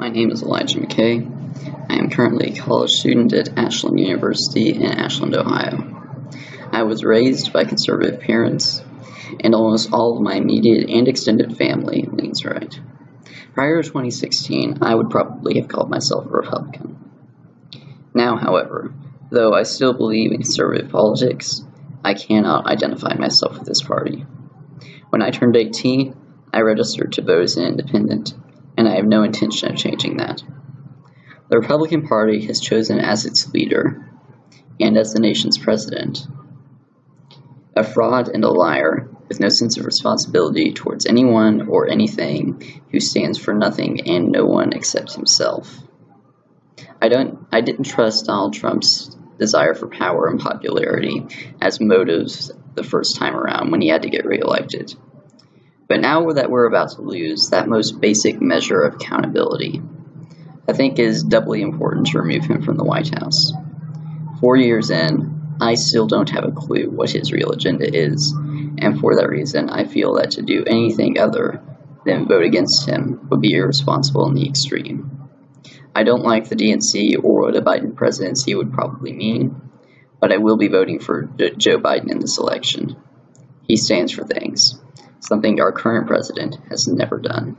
My name is Elijah McKay. I am currently a college student at Ashland University in Ashland, Ohio. I was raised by conservative parents, and almost all of my immediate and extended family leans right. Prior to 2016, I would probably have called myself a Republican. Now, however, though I still believe in conservative politics, I cannot identify myself with this party. When I turned 18, I registered to vote as an independent and I have no intention of changing that. The Republican Party has chosen as its leader and as the nation's president a fraud and a liar with no sense of responsibility towards anyone or anything who stands for nothing and no one except himself. I don't I didn't trust Donald Trump's desire for power and popularity as motives the first time around when he had to get reelected. But now that we're about to lose that most basic measure of accountability, I think is doubly important to remove him from the White House. Four years in, I still don't have a clue what his real agenda is, and for that reason, I feel that to do anything other than vote against him would be irresponsible in the extreme. I don't like the DNC or what a Biden presidency would probably mean, but I will be voting for Joe Biden in this election. He stands for things something our current president has never done.